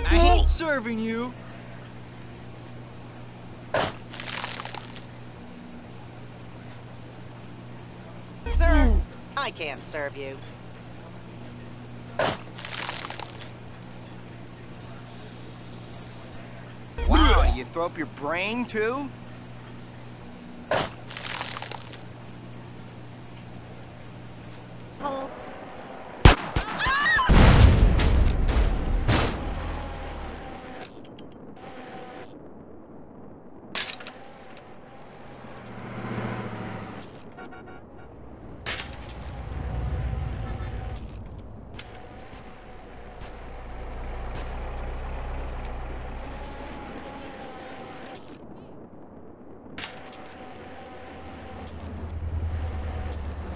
I hate serving you. Sir, hmm. I can't serve you. Wow, you throw up your brain too? Oh.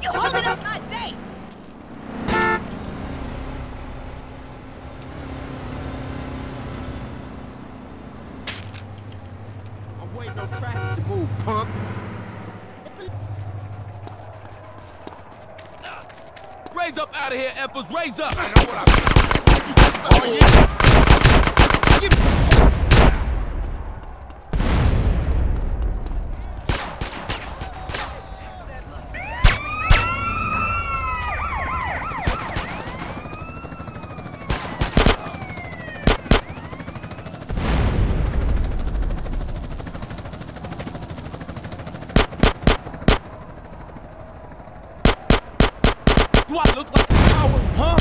You holding up my date! I'm waiting on traffic to move, punk. Raise up out of here, Effers. Raise up. I know what I'm... Oh, yeah. Give me- Do I look like a coward, huh?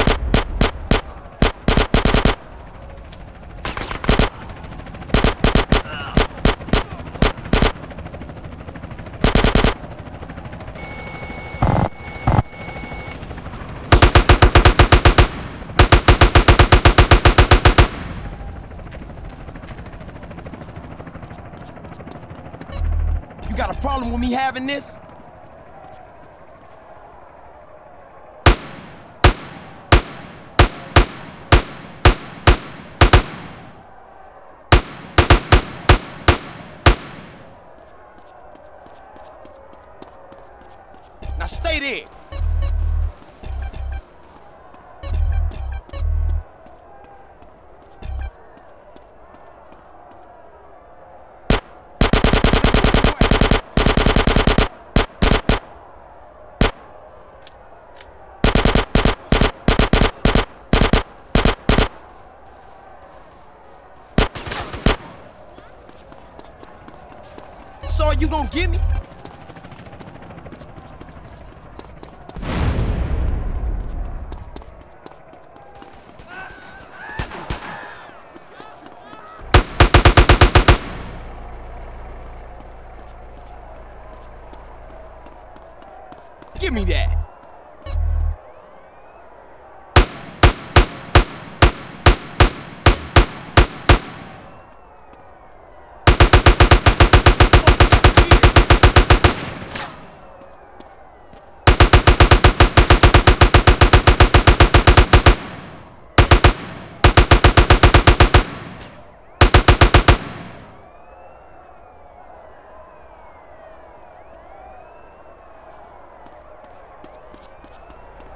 You got a problem with me having this? You gonna get me? Give me that.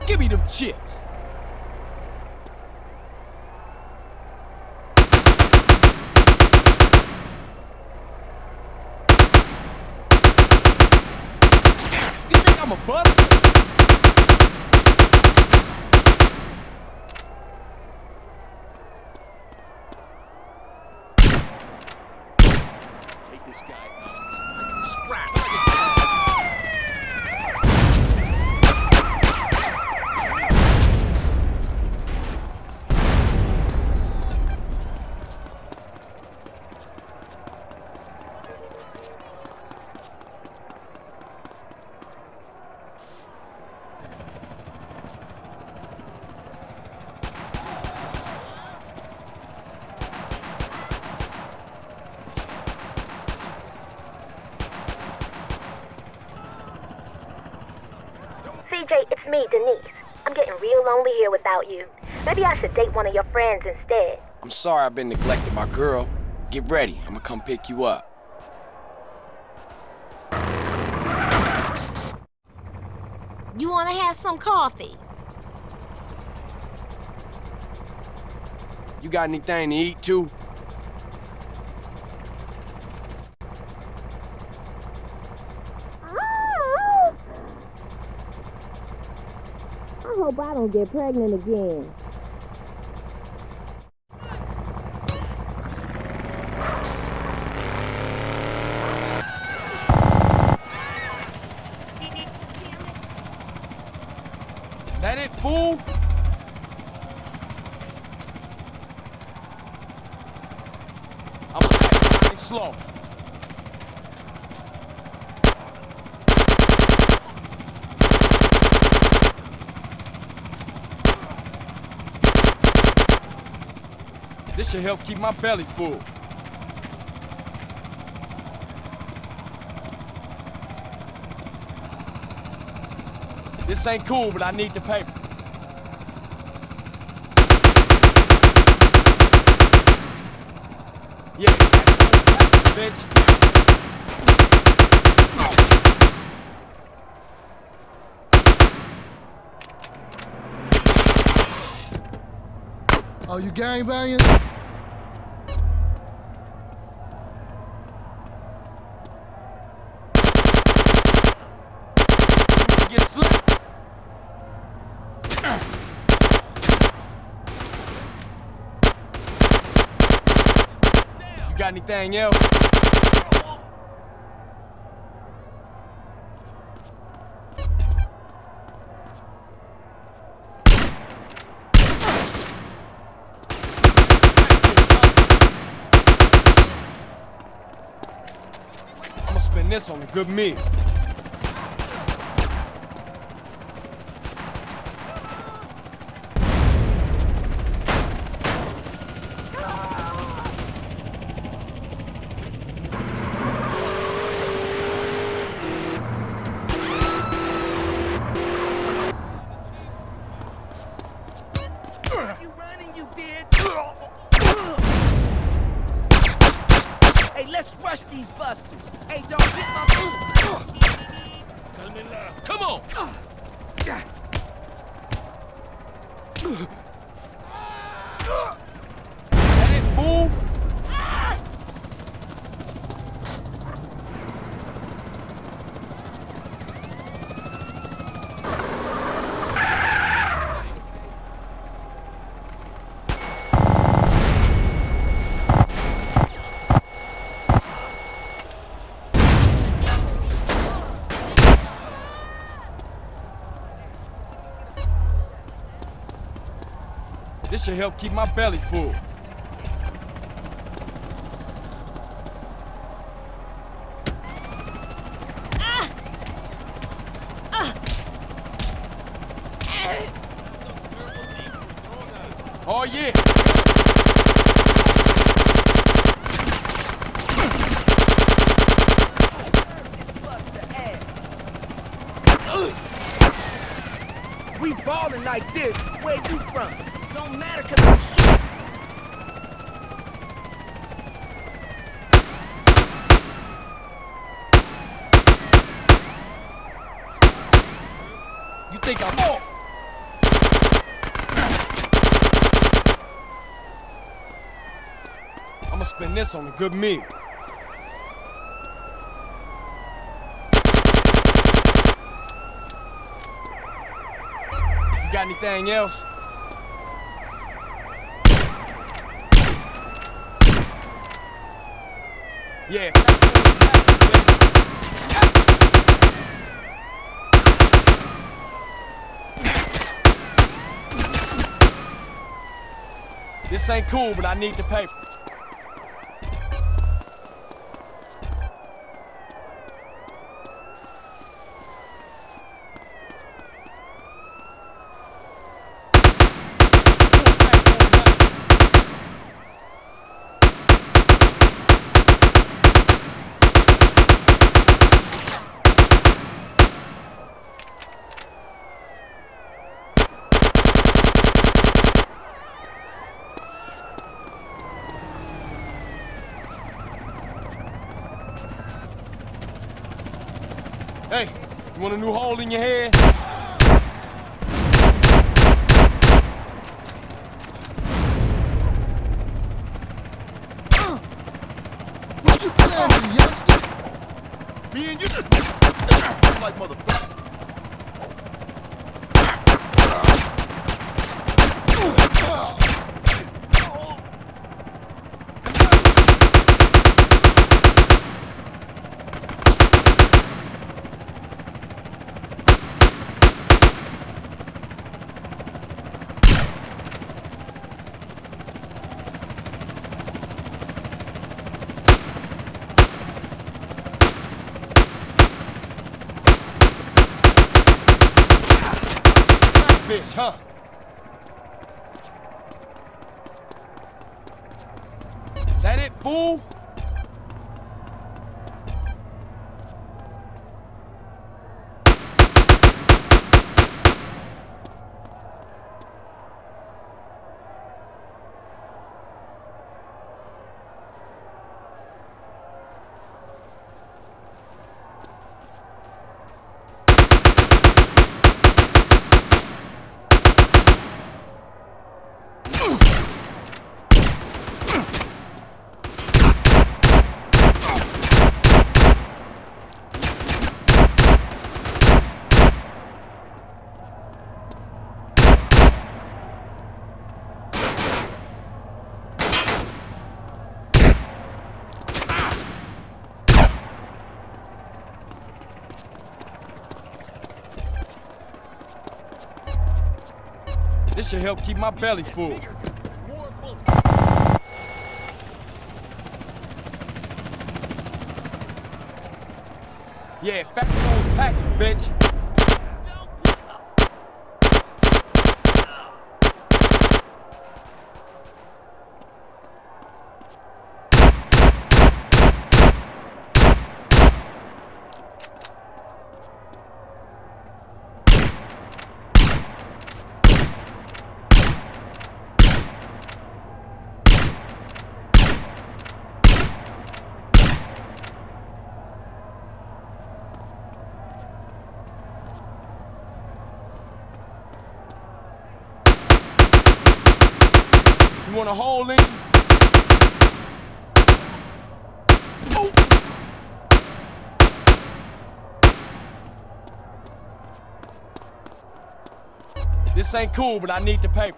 Give me them chips. You think I'm a bust? Take this guy out. Scrap. CJ, it's me, Denise. I'm getting real lonely here without you. Maybe I should date one of your friends instead. I'm sorry I've been neglecting my girl. Get ready. I'm gonna come pick you up. You wanna have some coffee? You got anything to eat too? I don't get pregnant again. That it, fool? I'm back, nice slow. This should help keep my belly full. This ain't cool, but I need the paper. Yeah, bitch. Oh, you. You got anything else? I'ma spend this on a good meal. Should help keep my belly full. Oh yeah. Buster ass. We ballin' like this. Where you from? Don't matter, cause I'm shit. You think I'm oh. This on a good meal. You got anything else? Yeah. This ain't cool, but I need the paper. Hey, you want a new hole in your head? Bitch, huh? That it, fool? This should help keep my belly full. Yeah, fat packing, bitch. Want a hole in? Oh. This ain't cool, but I need the paper.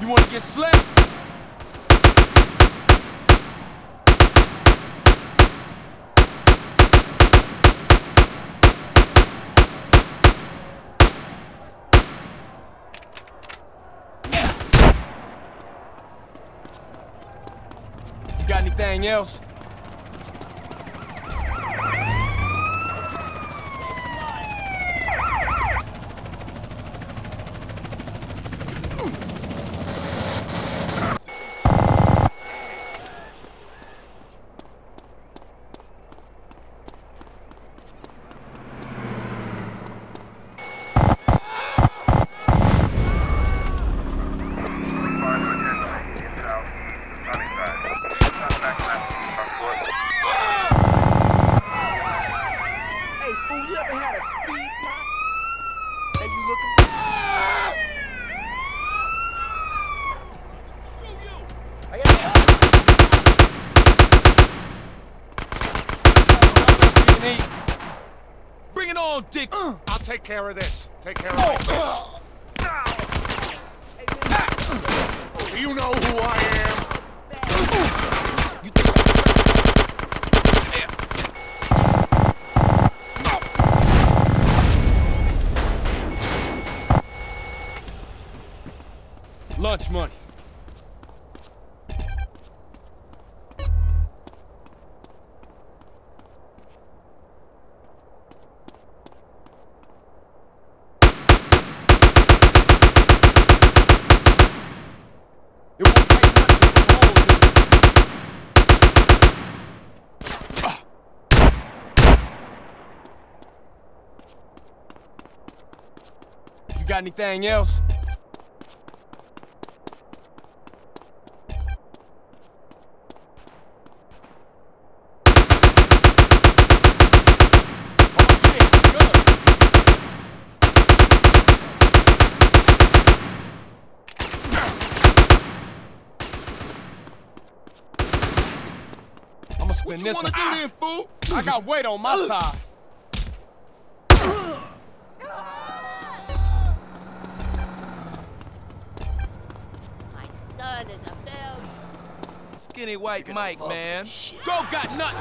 You wanna get slapped? You got anything else? Hey, fool, you ever had a speed knot? Hey, you looking? I Bring it on, Dick. I'll take care of this. Anything else? spin this one. I got weight on my side. Skinny white Mike, man. Go got nothing.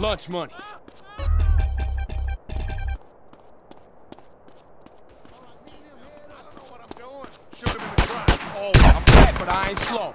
Lunch money. Shoot him in the trunk. Oh, I'm fat, but I ain't slow.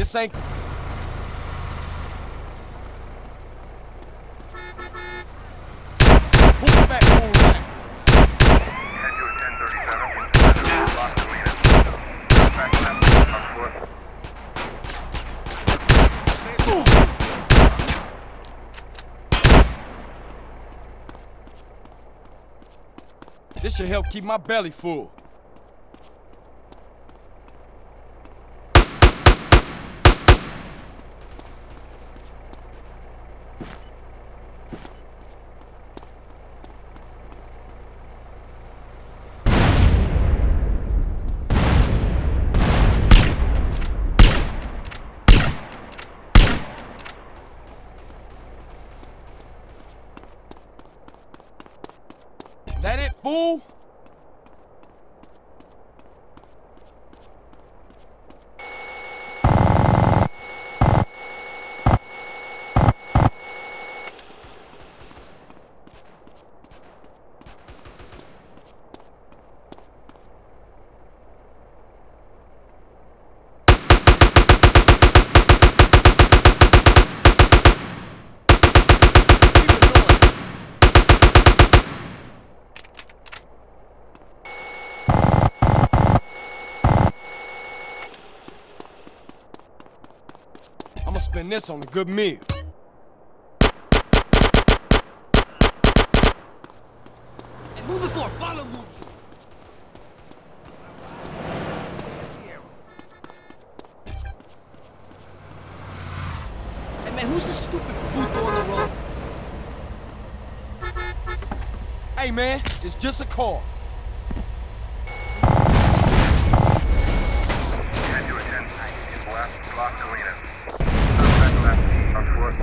foot. This should help keep my belly full. That it, fool? Keep it going. I'ma spend this on a good meal. And moving follow move. Hey man, who's the stupid puto on the road? Hey man, it's just a car. Head to a 10, west, Las Colinas. Back left, on foot.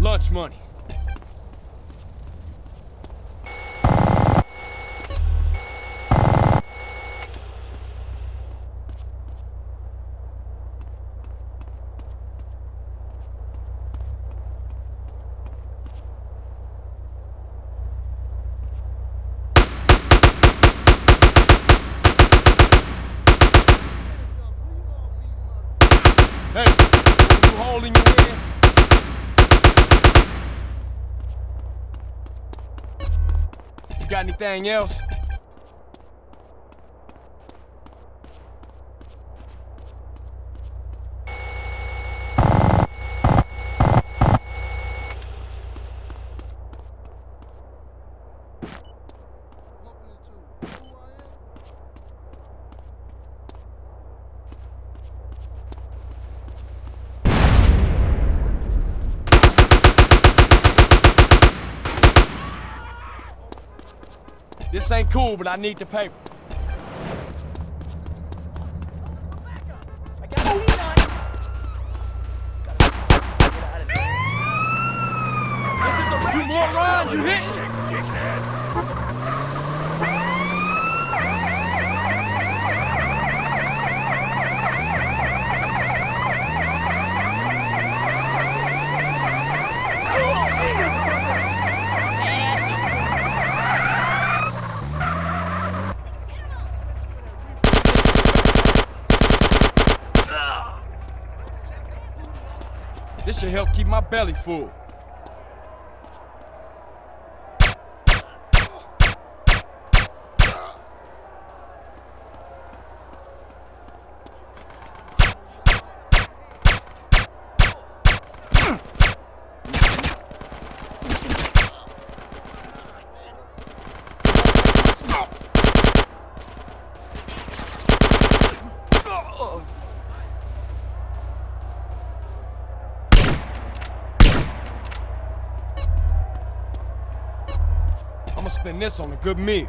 Lunch money. Hey, you holding your ear? You got anything else? Ain't cool, but I need the paper. I got a heat on it. This is a You moron, you hit! This should help keep my belly full. I'ma spend this on a good meal.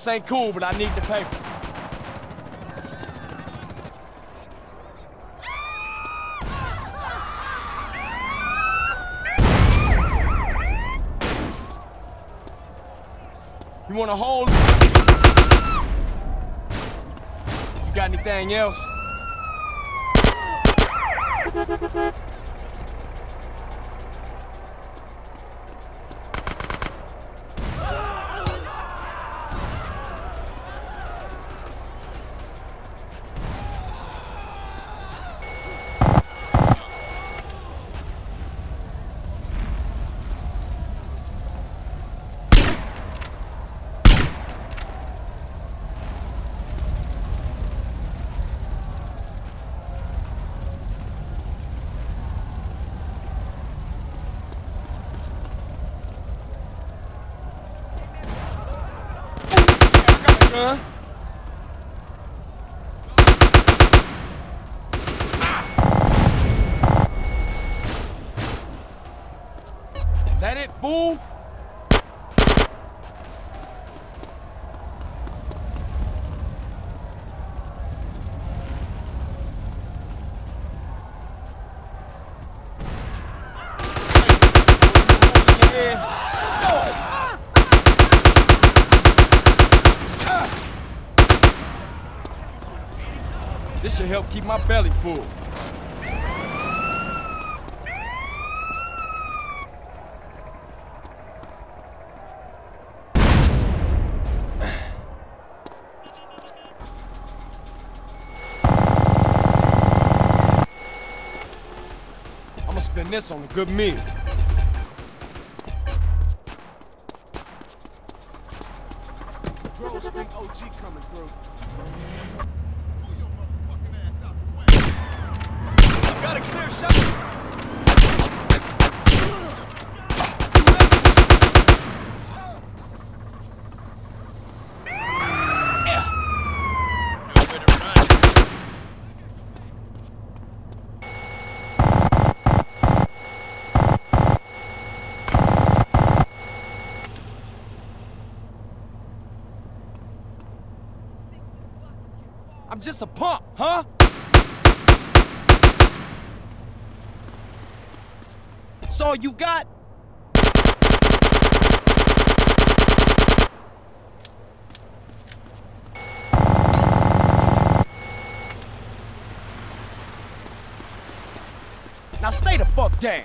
This ain't cool, but I need the paper. You want a hold? You got anything else? Gun. That it, fool? This should help keep my belly full. I'ma spend this on a good meal. Just a punk, huh? That's all you got? Now stay the fuck down.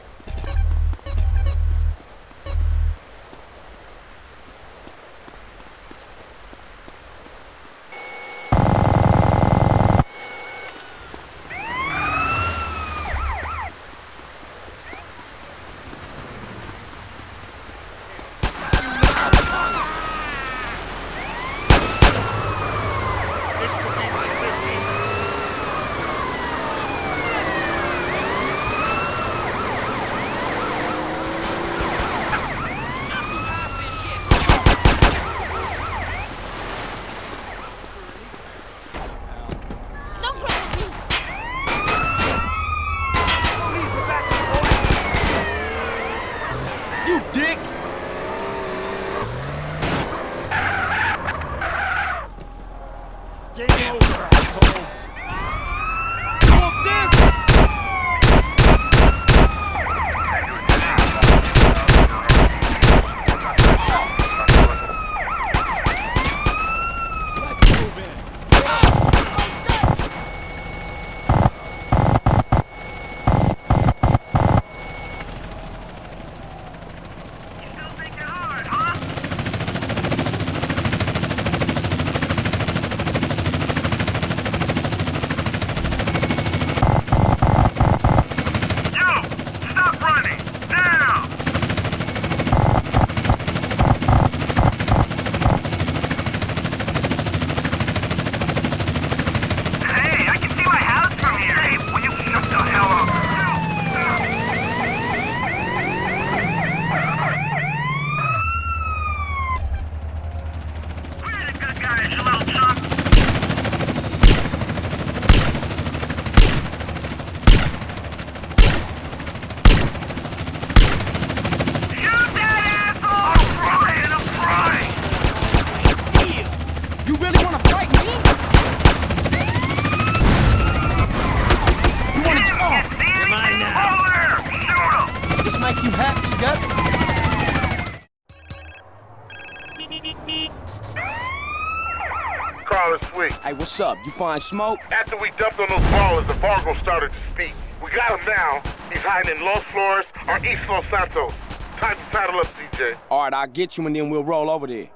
What's up? You find smoke? After we dumped on those ballers, the Vagos started to speak. We got him now. He's hiding in Los Flores or East Los Santos. Time to title up, CJ. All right, I'll get you and then we'll roll over there.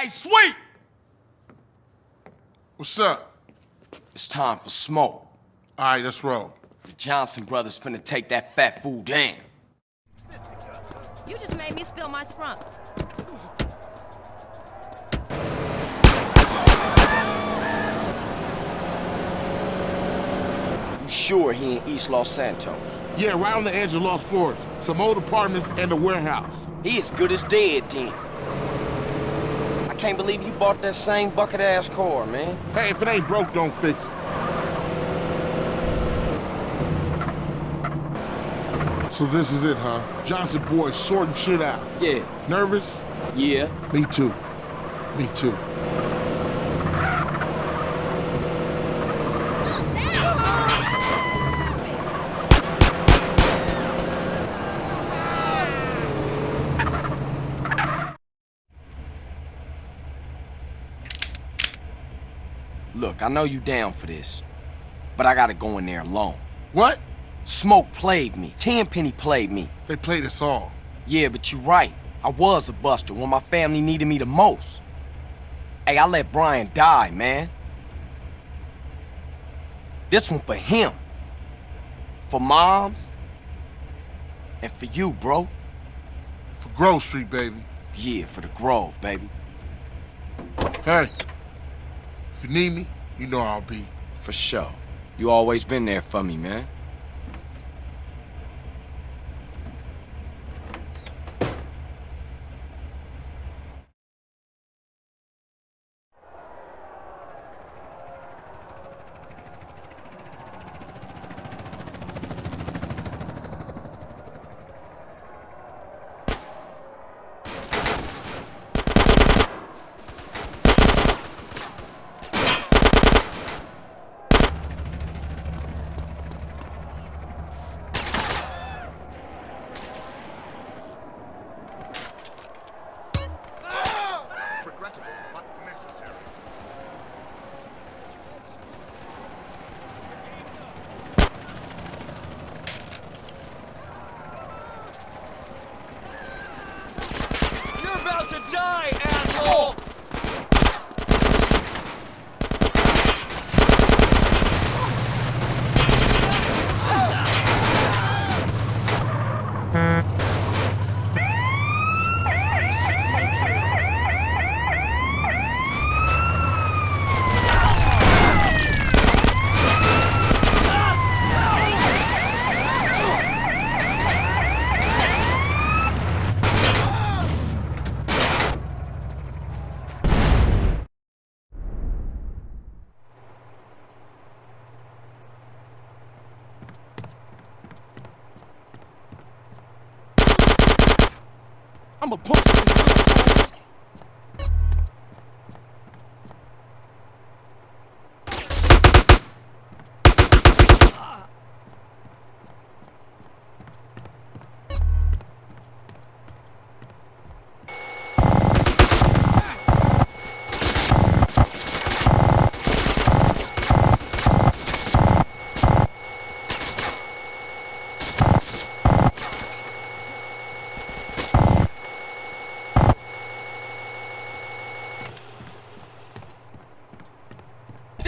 Hey, sweet! What's up? It's time for smoke. All right, let's roll. The Johnson brothers finna take that fat fool down. You just made me spill my sprunk. You sure he in East Los Santos? Yeah, right on the edge of Los Flores. Some old apartments and a warehouse. He as good as dead then. Can't believe you bought that same bucket-ass car, man. Hey, if it ain't broke, don't fix it. So this is it, huh? Johnson boy sorting shit out. Yeah, Nervous? yeah. Me too. Me too. Look, I know you down for this, but I gotta go in there alone. What? Smoke played me. Tenpenny played me. They played us all. Yeah, but you're right. I was a buster when my family needed me the most. Hey, I let Brian die, man. This one for him. For moms. And for you, bro. For Grove Street, baby. Yeah, for the Grove, baby. Hey, if you need me, You know I'll be. For sure. You always been there for me, man.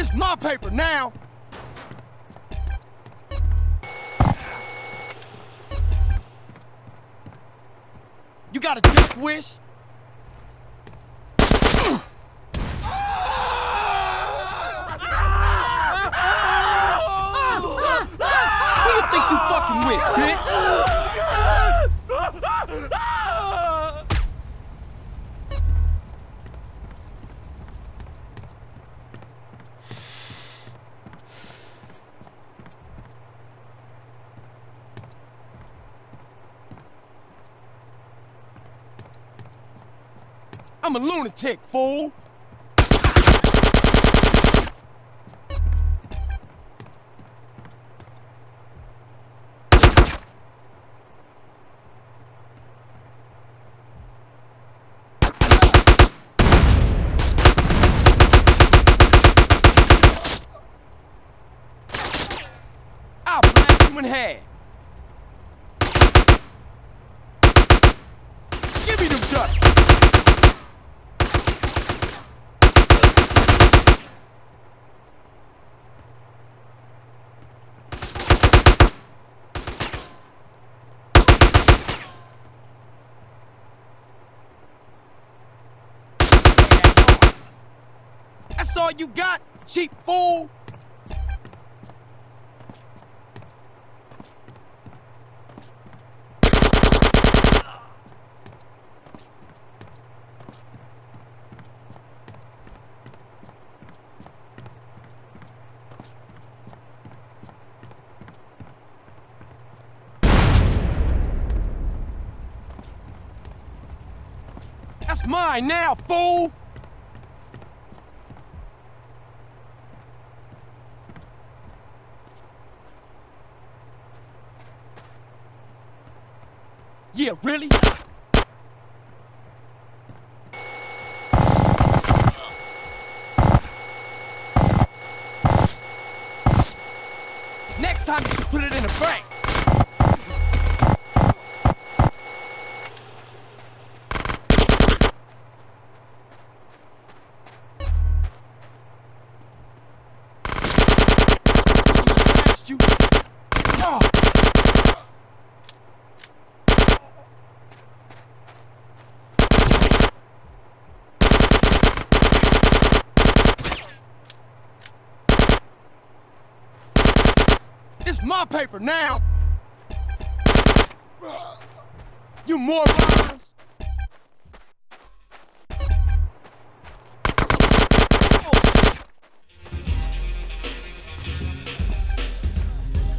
It's my paper now. You got a death wish? Who you think you fucking with, bitch? I'm fool. I'll blast you in half. Give me them ducks. That's all you got, cheap fool! That's mine now, fool! Yeah, really? Next time you should put it in a bank. you. Oh. It's my paper now! You morons!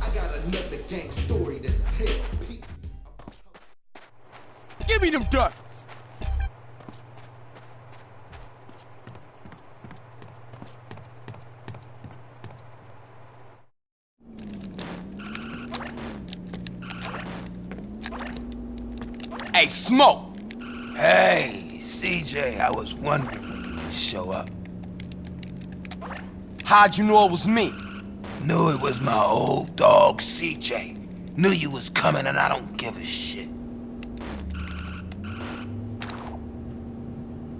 I got another gang story to tell. Give me them ducks! Hey, Smoke! Hey, CJ, I was wondering when you would show up. How'd you know it was me? Knew it was my old dog, CJ. Knew you was coming and I don't give a shit.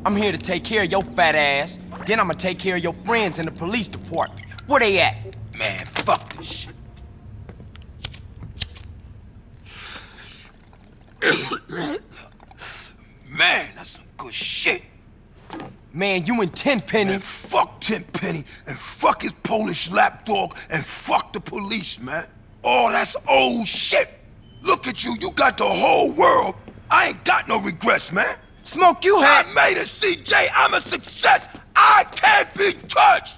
I'm here to take care of your fat ass. Then I'm gonna take care of your friends in the police department. Where they at? Man, fuck this shit. Man, that's some good shit. Man, you and Tenpenny. Man, fuck Tenpenny, and fuck his Polish lapdog, and fuck the police, man. Oh, that's old shit. Look at you, you got the whole world. I ain't got no regrets, man. Smoke, you I made it, CJ. I'm a success. I can't be touched.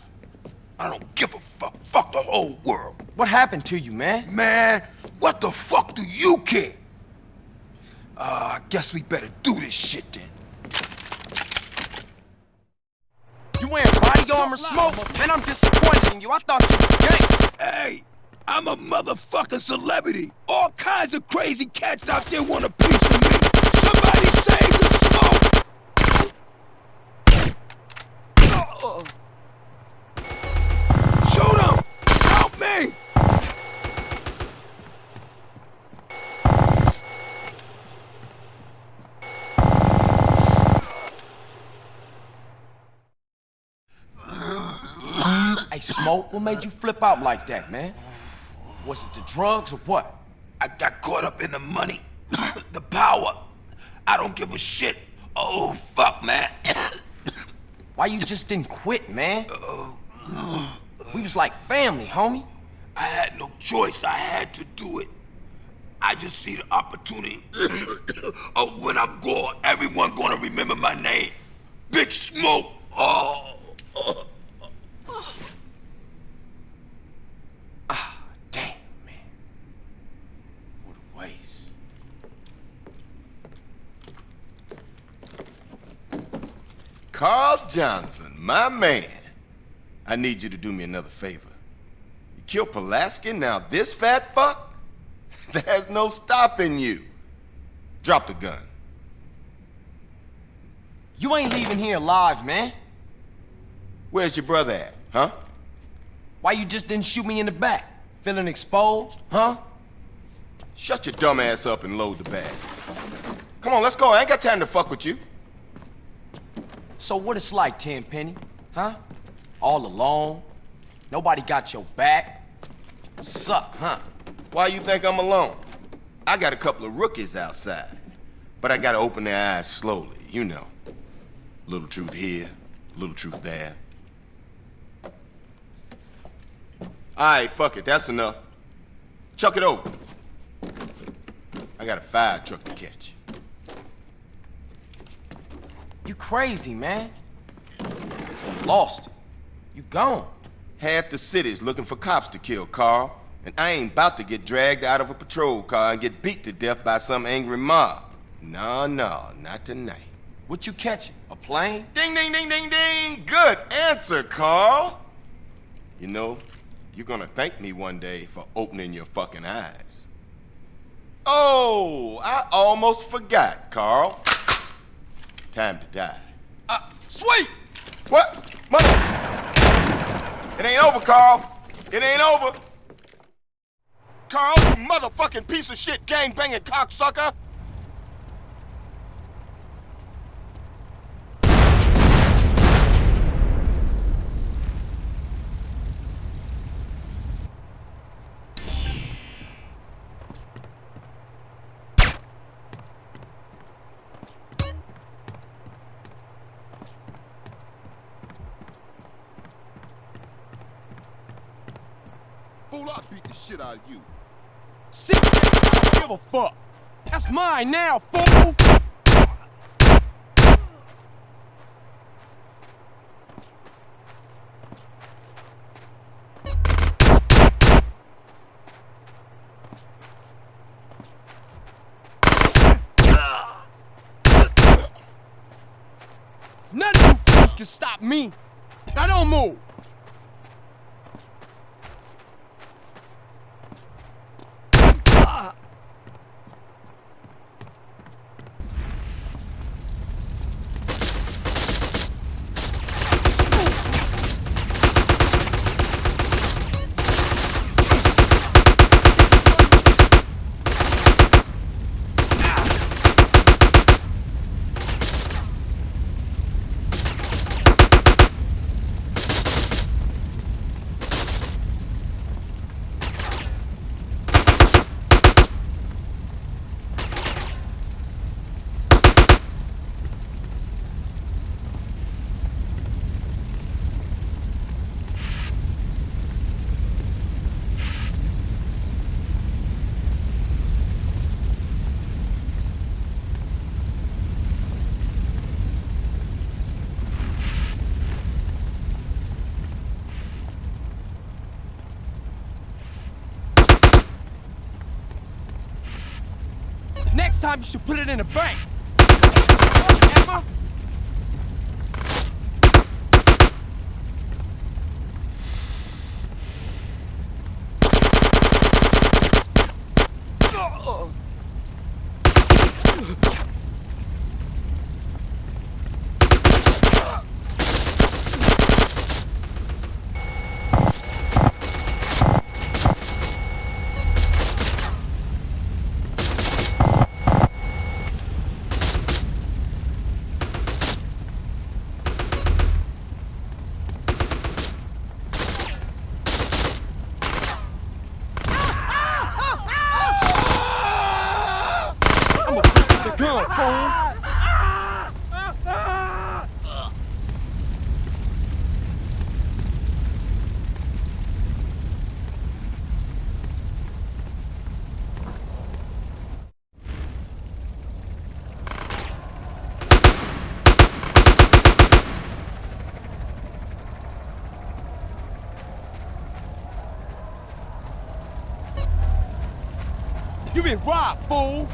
I don't give a fuck. Fuck the whole world. What happened to you, man? Man, what the fuck do you care? Uh, I guess we better do this shit then. You wearing body armor, Smoke? Man, I'm disappointed in you. I thought you was gangster. Hey, I'm a motherfucking celebrity. All kinds of crazy cats out there want a piece of me. Somebody save the smoke! Shoot Smoke, what made you flip out like that, man? Was it the drugs or what? I got caught up in the money, the power. I don't give a shit. Oh, fuck, man. Why you just didn't quit, man? Oh. We was like family, homie. I had no choice. I had to do it. I just see the opportunity of oh, when I'm gone, everyone gonna remember my name. Big Smoke. Oh. Damn, man. What a waste. Carl Johnson, my man. I need you to do me another favor. You killed Pulaski, now this fat fuck? There's no stopping you. Drop the gun. You ain't leaving here alive, man. Where's your brother at, huh? Why you just didn't shoot me in the back? Feeling exposed, huh? Shut your dumb ass up and load the bag. Come on, let's go. I ain't got time to fuck with you. So what it's like, Tenpenny, huh? All alone? Nobody got your back? Suck, huh? Why you think I'm alone? I got a couple of rookies outside. But I gotta open their eyes slowly, you know. Little truth here, little truth there. Alright, fuck it, that's enough. Chuck it over. I got a fire truck to catch. You crazy, man. Lost it. You gone. Half the city's looking for cops to kill, Carl. And I ain't about to get dragged out of a patrol car and get beat to death by some angry mob. No, no, not tonight. What you catching? A plane? Ding, ding, ding, ding, ding! Good answer, Carl! You know, you're gonna thank me one day for opening your fucking eyes. Oh, I almost forgot, Carl. Time to die. Uh, sweet! What? Mother... It ain't over, Carl. It ain't over. Carl, you motherfucking piece of shit gang-banging cocksucker! Roll up, beat the shit out of you. Six, I don't give a fuck. That's mine now, fool! None of you fools can stop me. Now don't move. Next time you should put it in a bank. Emma? I'm a the gun, fool. Been robbed, fool!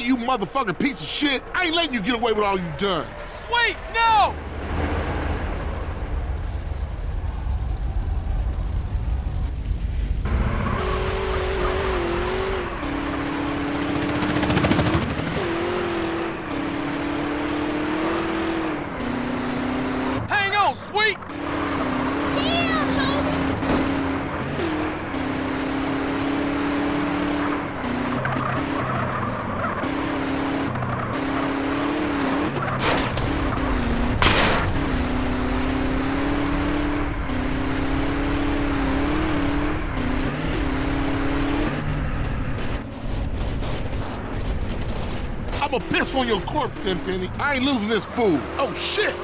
You motherfucking piece of shit. I ain't letting you get away with all you done. Wait, no! Hang on, sweet! I'ma piss on your corpse, Tenpenny. I ain't losing this fool. Oh, shit!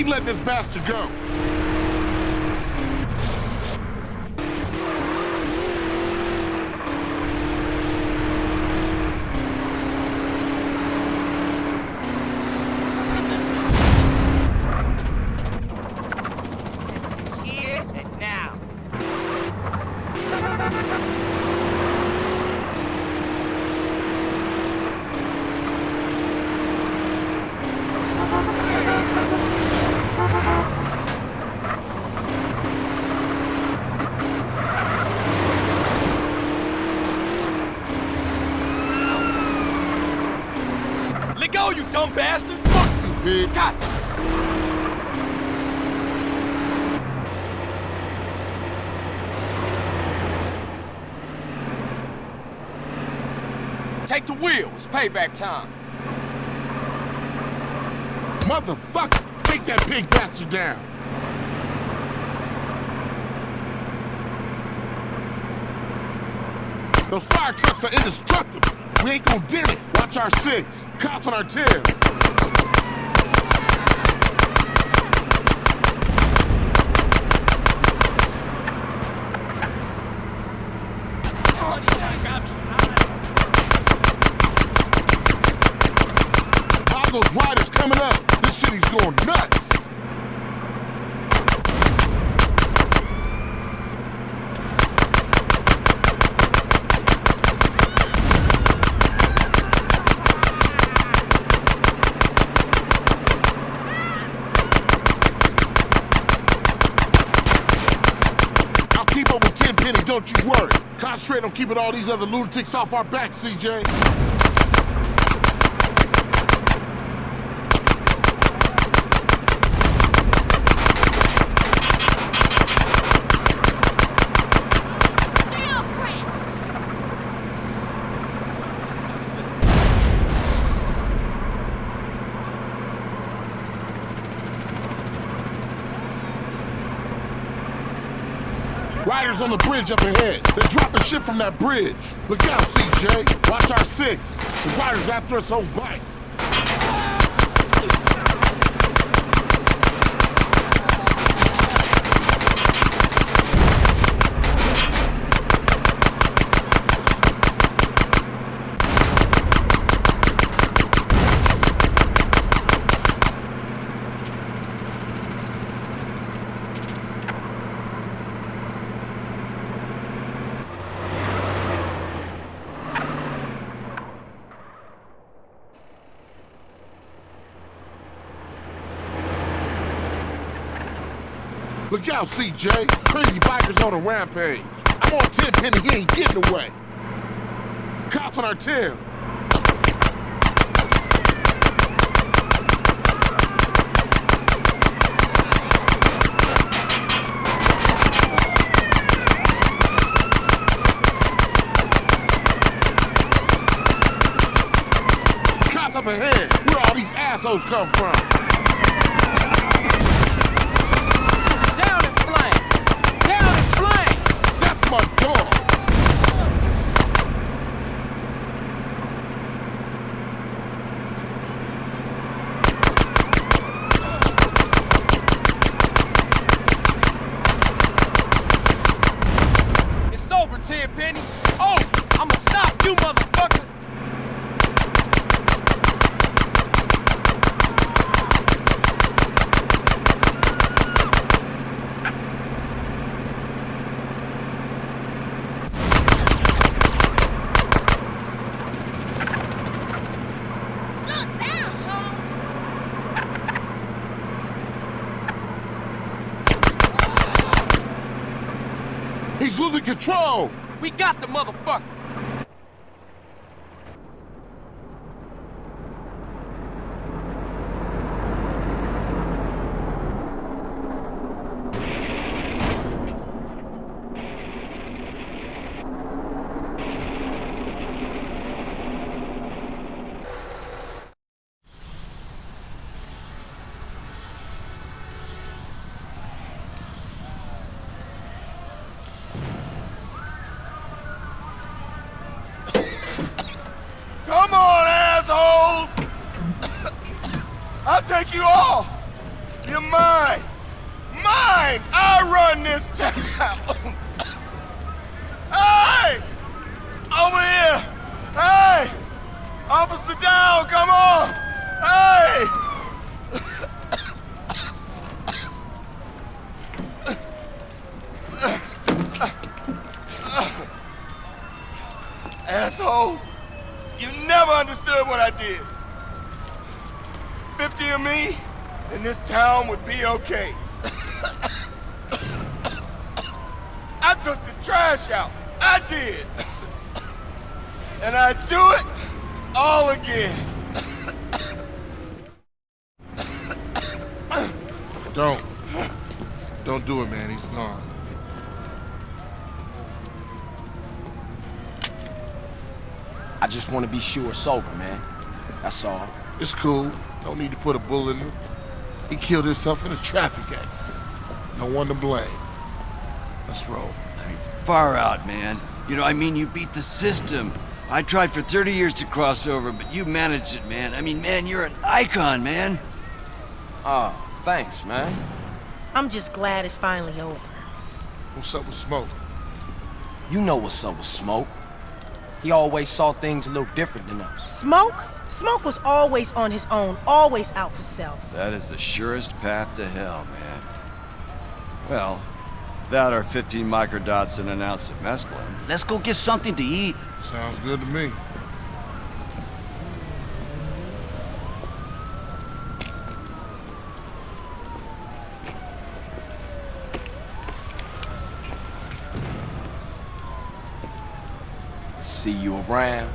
Ain't letting this bastard go. Here and now. Let go, you dumb bastard! Fuck you, pig. God! Take the wheel. It's payback time. Motherfucker, take that pig bastard down. Those fire trucks are indestructible. We ain't gonna dent it. Watch our six. Cops on our tail. All those riders coming up. This city's going nuts. I'll keep up with Tenpenny, don't you worry. Concentrate on keeping all these other lunatics off our back, CJ. Riders on the bridge up ahead. They're dropping shit from that bridge. Look out, CJ. Watch our six. The riders after us oh on bikes. Out, CJ. Crazy bikers on a rampage. I'm on Tenpenny, he ain't getting away. Cops on our tail. Cops up ahead. Where all these assholes come from? Down in flames! Down in flames! That's my dog. It's over, Tenpenny. Oh, I'ma stop you, motherfucker! Look down, Tom. He's losing control. We got the motherfucker! Just want to be sure it's over, man. That's all. It's cool. Don't need to put a bullet in him. He killed himself in a traffic accident. No one to blame. Let's roll. I mean, far out, man. You know, I mean, you beat the system. I tried for 30 years to cross over, but you managed it, man. I mean, man, you're an icon, man. Oh, thanks, man. I'm just glad it's finally over. What's up with Smoke? You know what's up with Smoke. He always saw things a little different than us. Smoke? Smoke was always on his own, always out for self. That is the surest path to hell, man. Well, that are 15 microdots and an ounce of mescaline, let's go get something to eat. Sounds good to me. See you around,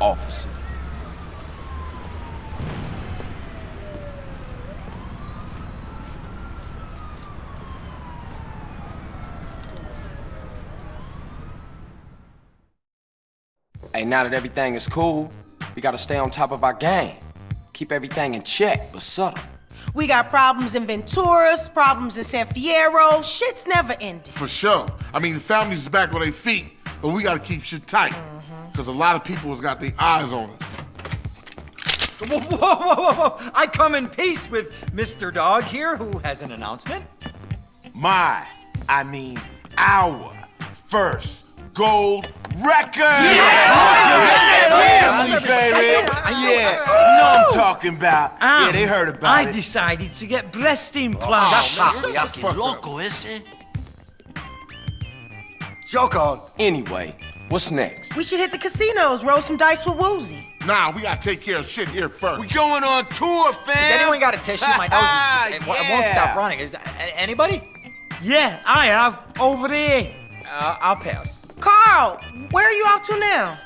officer. Hey, now that everything is cool, we gotta stay on top of our game. Keep everything in check, but subtle. We got problems in Venturas, problems in San Fierro. Shit's never ending. For sure. I mean, the family's back on their feet, but we gotta keep shit tight. Because a lot of people has got their eyes on us. Whoa, whoa, whoa, whoa, whoa! I come in peace with Mr. Dog here, who has an announcement. My, I mean our first gold record! Yeah! Family, baby! Yeah, you know I'm talking about. yeah, they um, heard about I it. decided to get breast implants. Oh, Shut Joke on. Anyway, what's next? We should hit the casinos, roll some dice with Woozie. Nah, we gotta take care of shit here first. We going on tour, fam. Has anyone got a tissue? My nose is, it, it won't stop running. Is that, anybody? Yeah, I have. Over there. Uh, I'll pass. Carl, where are you off to now?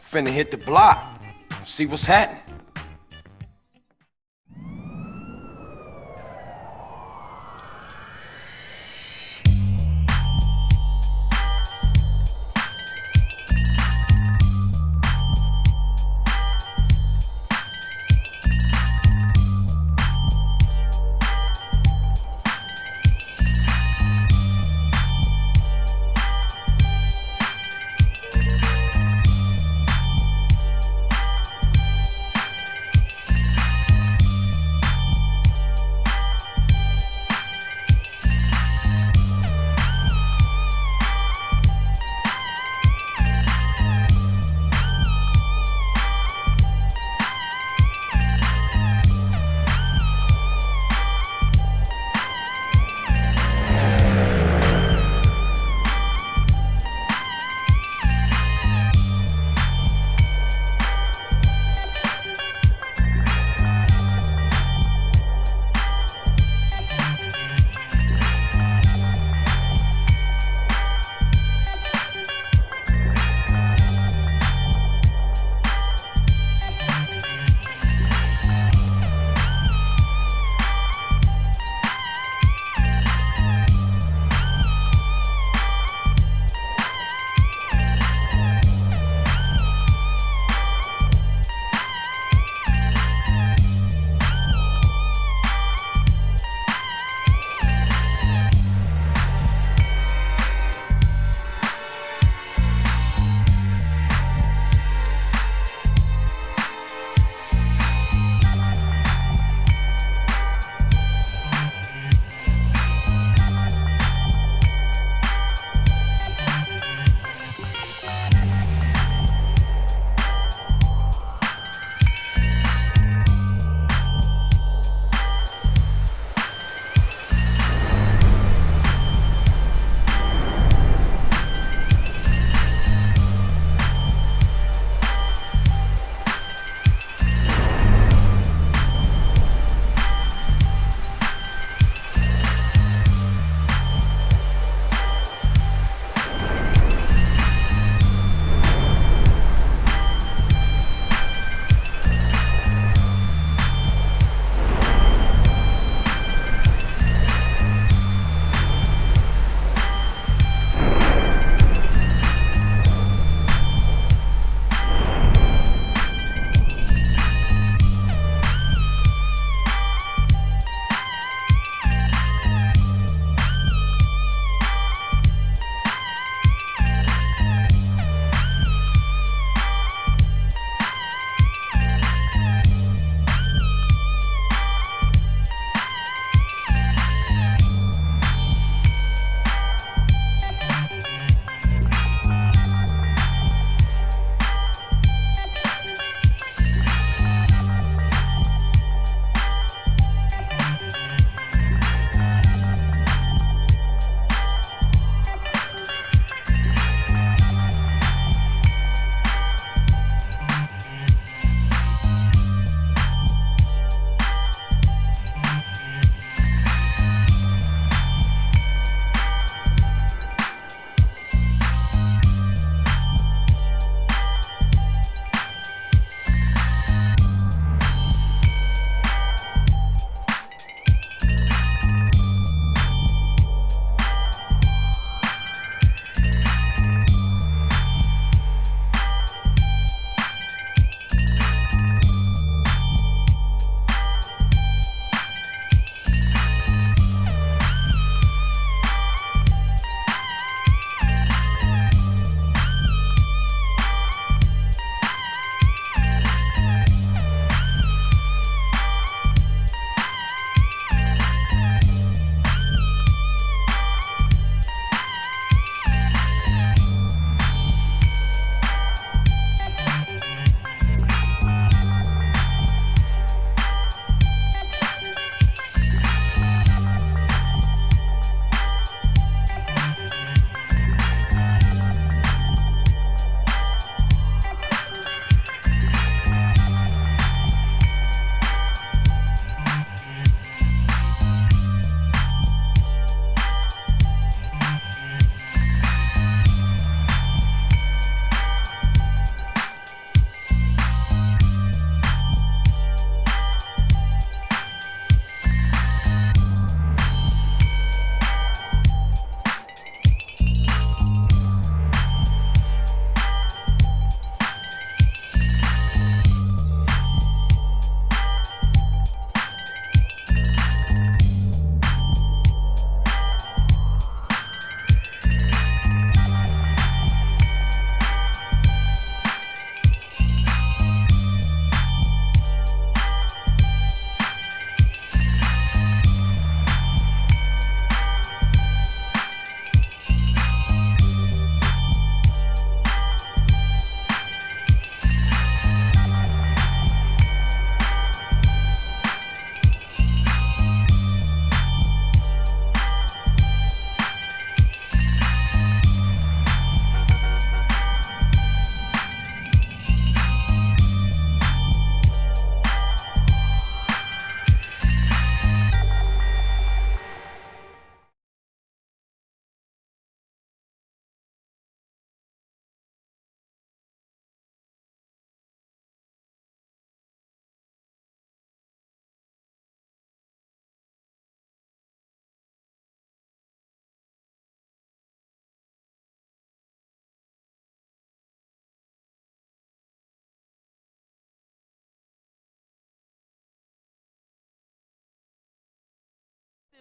Finna hit the block. See what's happening.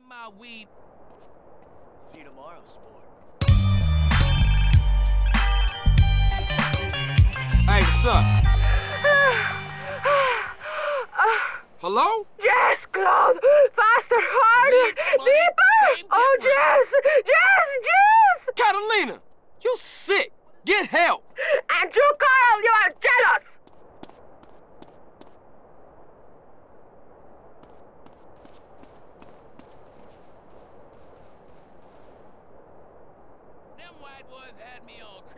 My weed. See you tomorrow, sport. Hey, what's up? Hello? Yes, Claude! Faster, harder! Deeper! Oh, Jess! Jess! Jess! Catalina, you sick. Get help. And you, Carl, you are jealous! Them white boys had me on